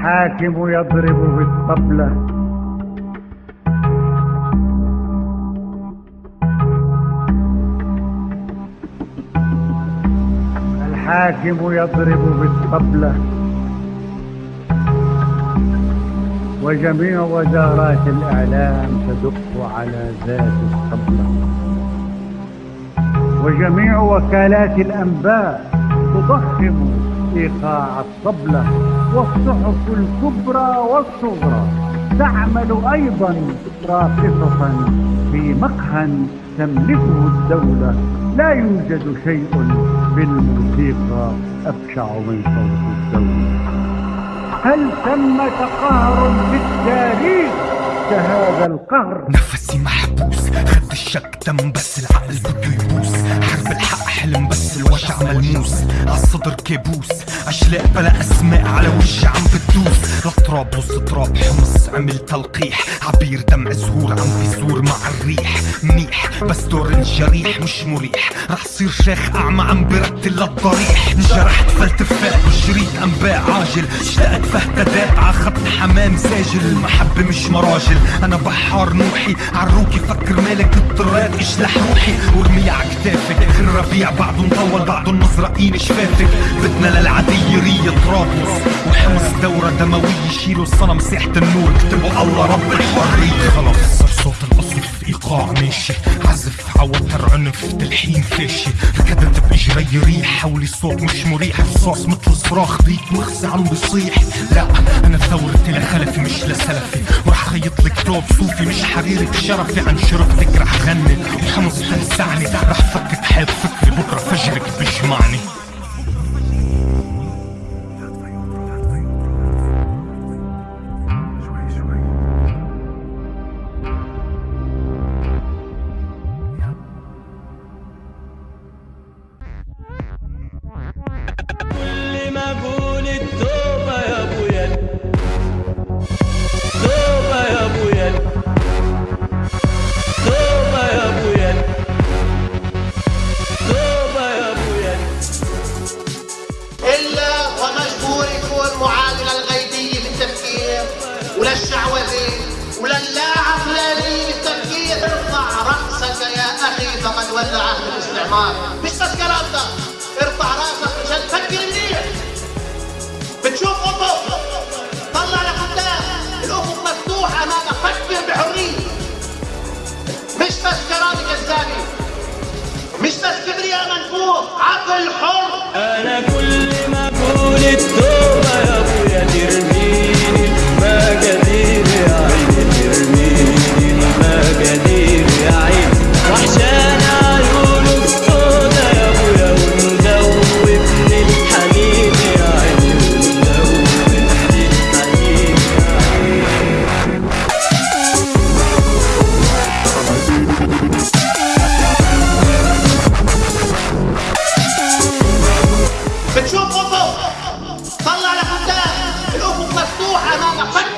الحاكم يضرب بالطبلة الحاكم يضرب بالطبلة وجميع وزارات الإعلام تدق على ذات الطبلة وجميع وكالات الأنباء تضخم إيقاع الطبلة والصحف الكبرى والصغرى تعمل أيضا راقصة في مقهى تملكه الدولة. لا يوجد شيء بالموسيقى أبشع من صوت الدولة. هل ثمة قهر في التاريخ؟ كهذا القهر. نفسي محبوس خد الشك دم بس العقل بده يبوس. حرب الحق حلم بس الوجع ملموس. عالصدر كابوس أشلاء بلا أسماء على وشي عم بتدوس لا وسط تراب حمص عمل تلقيح. عبير دمع زهور عم بيزور مع الريح. منيح بس دور الجريح مش مريح. رح صير شيخ أعمى عم برتل للضريح انجرحت فلتفات وشريط انباء عاجل. اشتقت فاهتدات ع خط حمام ساجل. المحبة مش مراجل أنا بحار نوحي. عروكي فكر مالك اضطريت اشلح روحي. وارمي ع كتافك الربيع بعده مطول بعده المزرقين شفافك. بدنا للعادية رية طرابلس وحمص دورة دموية يشيلوا الصنم ساحة النور. اكتبوا الله رب الحرية خلاص صار صوت القصف ايقاع ماشي. عزف عوتر عنف تلحين فاشي. ركضت بإجري ريح حولي الصوت مش مريح. رصاص مثل صراخ ضيق مخزي عم بيصيح لا أنا ثورتي لخلفي مش لسلفي ورح خيط لك توب صوفي مش حريري. بشرفي عن شرفتك رح غني وحمص تلسعني رح فكك حيط فكري بكرة فجرك بيجمعني فقد ولى عهد الاستعمار. مش بس كلام ده ارفع رأسك عشان تفكر منيح. بتشوف أفق طلع لقدام الأفق مفتوح أمامك. فكر بحرية. مش بس كلام كذابي مش بس كبرياء منفوخ عقل حر. أنا كل ما قلت 不喊妈妈